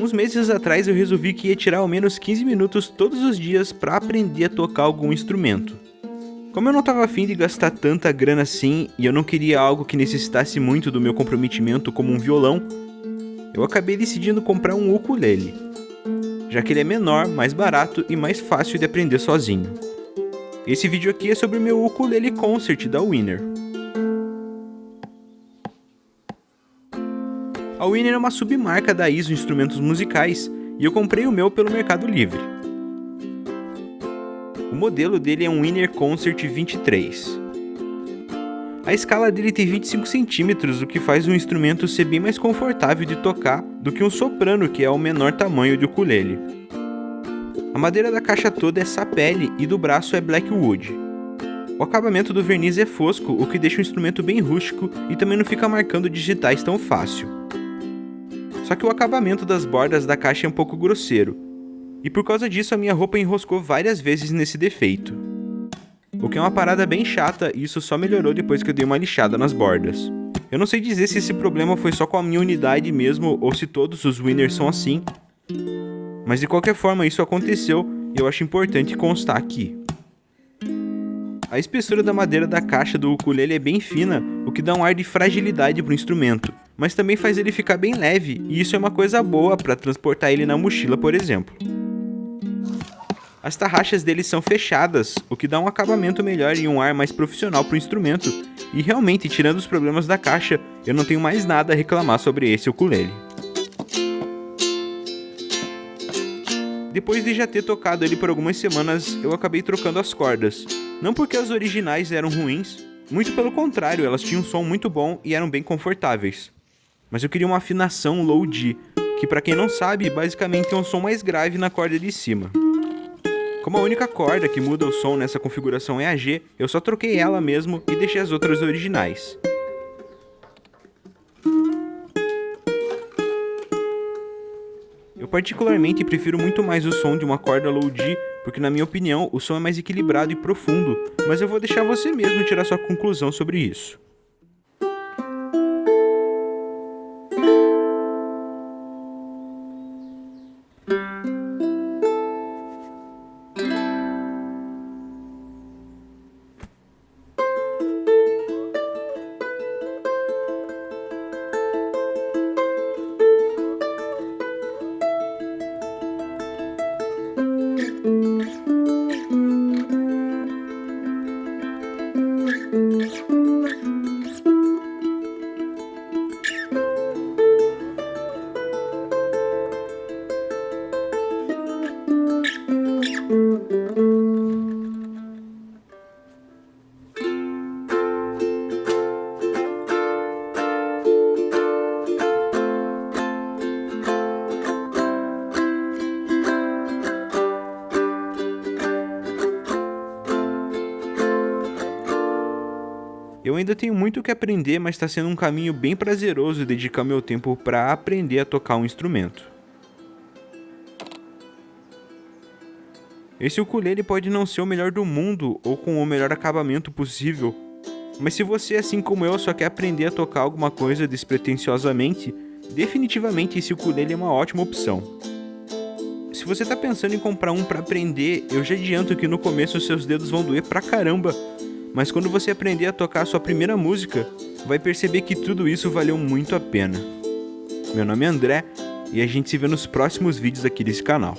Uns meses atrás eu resolvi que ia tirar ao menos 15 minutos todos os dias para aprender a tocar algum instrumento. Como eu não estava afim de gastar tanta grana assim e eu não queria algo que necessitasse muito do meu comprometimento como um violão, eu acabei decidindo comprar um ukulele, já que ele é menor, mais barato e mais fácil de aprender sozinho. Esse vídeo aqui é sobre o meu ukulele concert da Winner. A Winner é uma submarca da ISO Instrumentos Musicais e eu comprei o meu pelo Mercado Livre. O modelo dele é um Winner Concert 23. A escala dele tem 25 centímetros, o que faz o instrumento ser bem mais confortável de tocar do que um soprano, que é o menor tamanho de ukulele. A madeira da caixa toda é sapele e do braço é blackwood. O acabamento do verniz é fosco, o que deixa o instrumento bem rústico e também não fica marcando digitais tão fácil. Só que o acabamento das bordas da caixa é um pouco grosseiro, e por causa disso a minha roupa enroscou várias vezes nesse defeito. O que é uma parada bem chata e isso só melhorou depois que eu dei uma lixada nas bordas. Eu não sei dizer se esse problema foi só com a minha unidade mesmo ou se todos os winners são assim, mas de qualquer forma isso aconteceu e eu acho importante constar aqui. A espessura da madeira da caixa do ukulele é bem fina, o que dá um ar de fragilidade para o instrumento, mas também faz ele ficar bem leve, e isso é uma coisa boa para transportar ele na mochila, por exemplo. As tarraxas deles são fechadas, o que dá um acabamento melhor e um ar mais profissional para o instrumento, e realmente, tirando os problemas da caixa, eu não tenho mais nada a reclamar sobre esse ukulele. Depois de já ter tocado ele por algumas semanas, eu acabei trocando as cordas. Não porque as originais eram ruins, muito pelo contrário, elas tinham um som muito bom e eram bem confortáveis. Mas eu queria uma afinação low D, que para quem não sabe, basicamente é um som mais grave na corda de cima. Como a única corda que muda o som nessa configuração é a G, eu só troquei ela mesmo e deixei as outras originais. Eu particularmente prefiro muito mais o som de uma corda low D, porque na minha opinião o som é mais equilibrado e profundo, mas eu vou deixar você mesmo tirar sua conclusão sobre isso. Eu ainda tenho muito o que aprender, mas está sendo um caminho bem prazeroso dedicar meu tempo para aprender a tocar um instrumento. Esse ukulele pode não ser o melhor do mundo ou com o melhor acabamento possível, mas se você, assim como eu, só quer aprender a tocar alguma coisa despretensiosamente, definitivamente esse ukulele é uma ótima opção. Se você está pensando em comprar um para aprender, eu já adianto que no começo seus dedos vão doer pra caramba, mas quando você aprender a tocar a sua primeira música, vai perceber que tudo isso valeu muito a pena. Meu nome é André e a gente se vê nos próximos vídeos aqui desse canal.